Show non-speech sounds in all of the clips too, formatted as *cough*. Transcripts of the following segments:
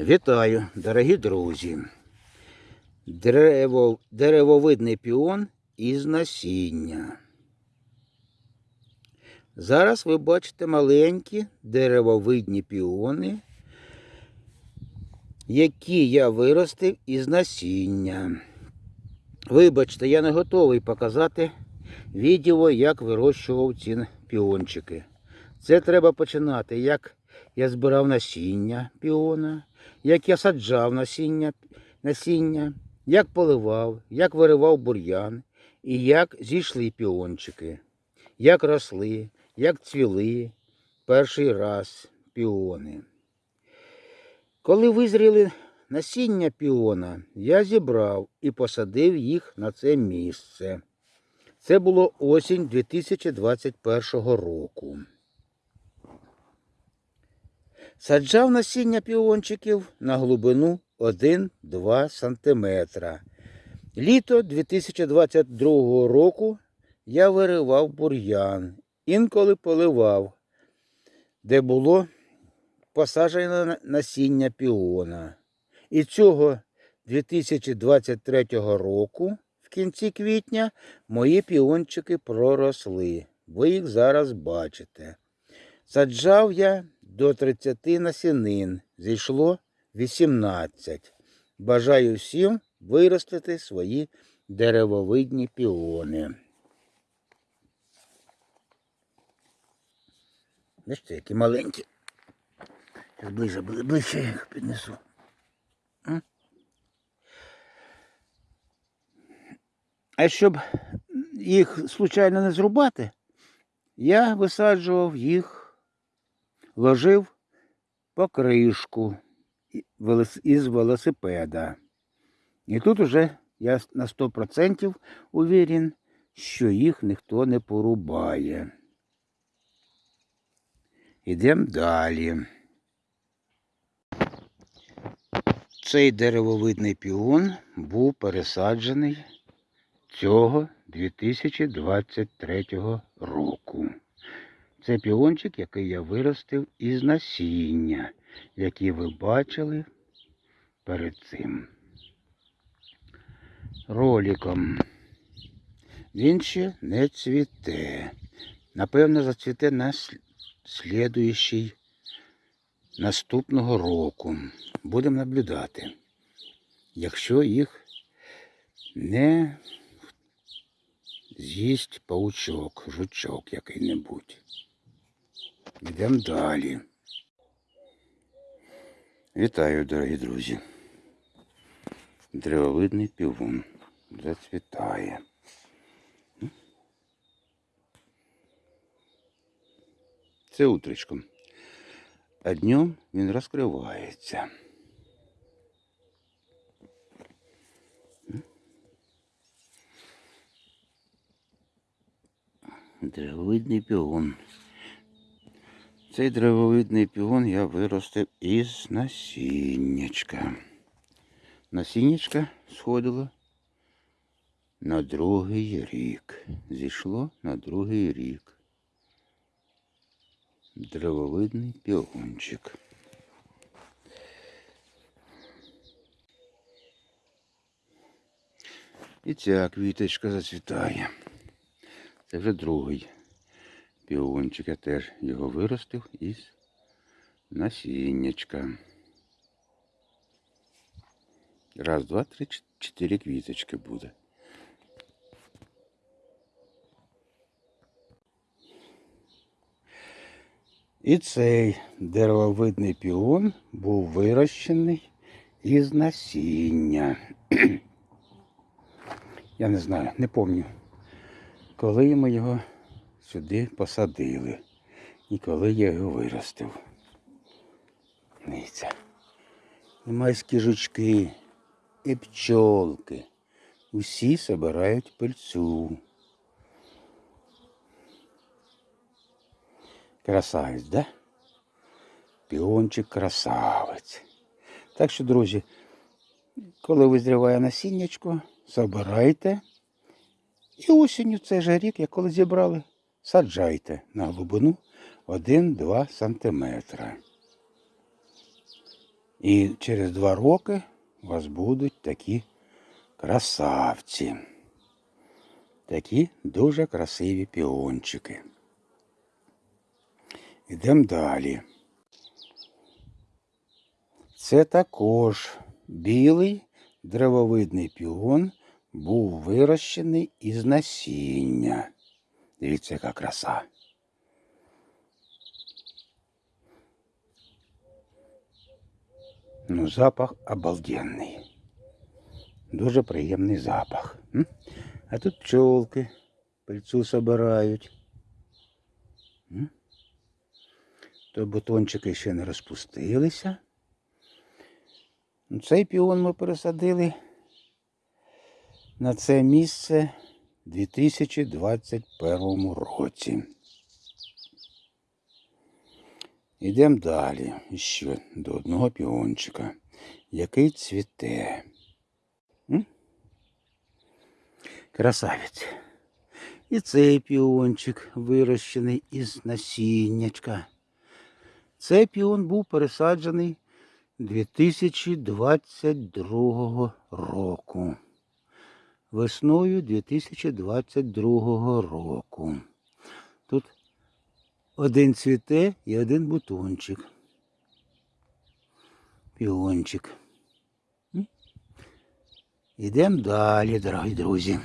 Вітаю, дорогі друзі. Дерево, деревовидний піон із насіння. Зараз ви бачите маленькі деревовидні піони, які я виростив із насіння. Вибачте, я не готовий показати відео, як вирощував ці піончики. Це треба починати, як я збирав насіння піона, як я саджав насіння, насіння, як поливав, як виривав бур'ян і як зійшли піончики, як росли, як цвіли перший раз піони. Коли визріли насіння піона, я зібрав і посадив їх на це місце. Це було осінь 2021 року. Саджав насіння піончиків на глибину 1-2 см. Літо 2022 року я виривав бур'ян, інколи поливав, де було посаджено насіння піона. І цього 2023 року, в кінці квітня, мої піончики проросли. Ви їх зараз бачите. Саджав я до 30 насінин, зійшло 18. Бажаю всім виростити свої деревовидні піони. Бачите, які маленькі. Зараз ближче, бли- ближче їх піднесу. А щоб їх случайно не зрубати, я висаджував їх, ложив покришку із велосипеда. І тут уже я на 100% уверен, що їх ніхто не порубає. Ідемо далі. Цей деревовидний піон був пересаджений цього 2023 року. Це піончик, який я виростив із насіння, які ви бачили перед цим роликом. Він ще не цвіте. Напевно, зацвіте на слідуючий наступного року. Будемо наблюдати. Якщо їх не з'їсть паучок, жучок який-небудь. Йдемо далі. Вітаю, дорогі друзі. Древовидний півун зацвітає. Це утречком. А днем він розкривається. Древовидний пігон. Цей древовидний пігон я виростив із насіннячка. Насіннячка сходило на другий рік. Зійшло на другий рік. Древовидний пігончик. І ця квіточка зацвітає. Це вже другий піончик. Я теж його виростив із насіннячка. Раз, два, три, чотири квіточки буде. І цей деревовидний піон був вирощений із насіння. *clears throat* Я не знаю, не пам'ятаю, коли ми його сюди посадили і коли я його виростив. Дивіться. І майські жучки, і пчолки. Усі собирають пильцю. Красавець, да? Піончик красавець. Так що, друзі, коли визріває насіннячко, собирайте. І осінню цей же рік, як коли зібрали, саджайте на глибину 1-2 см. І через два роки у вас будуть такі красавці. Такі дуже красиві піончики. Йдемо далі. Це також білий древовидний піон був вирощений із насіння. Дивіться, яка краса. Ну, запах обалденний. Дуже приємний запах. А тут пчолки пильцу собирають. То бутончики ще не розпустилися. Ну, Цей піон ми пересадили на це місце 2021 році. Йдемо далі ще до одного піончика, який цвіте. М? Красавець. І цей піончик вирощений із насіннячка. Цей піон був пересаджений 2022 року. Весною 2022 року. Тут один цвіте і один бутончик. Піончик. М? Ідемо далі, дорогі друзі.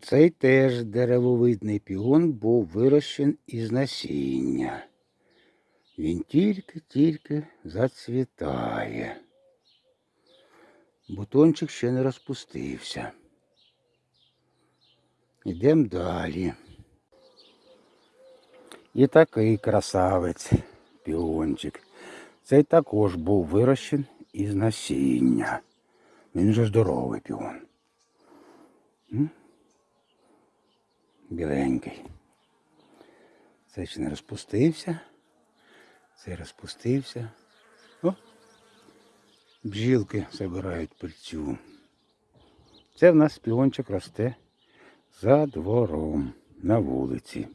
Цей теж деревовидний піон був вирощен із насіння. Він тільки-тільки зацвітає. Бутончик ще не розпустився. Йдемо далі. І такий красавець піончик. Цей також був вирощен із насіння. Він же здоровий піон. Біленький. Цей ще не розпустився. Цей розпустився. О! Бджілки збирають пильцю. Це в нас піончик росте за двором на вулиці.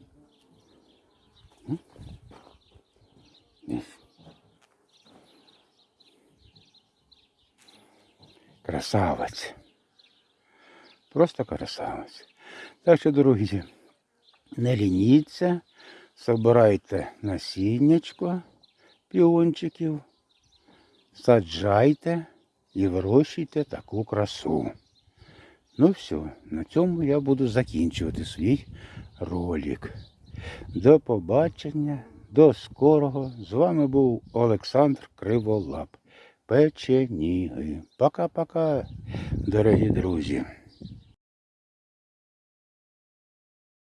Красавець. Просто красавець. Так що, дорогі, не лініться, собирайте насіннячко піончиків, саджайте і вирощуйте таку красу. Ну все, на цьому я буду закінчувати свій ролик. До побачення, до скорого. З вами був Олександр Криволап. Печеніги. Пока-пока, дорогі друзі.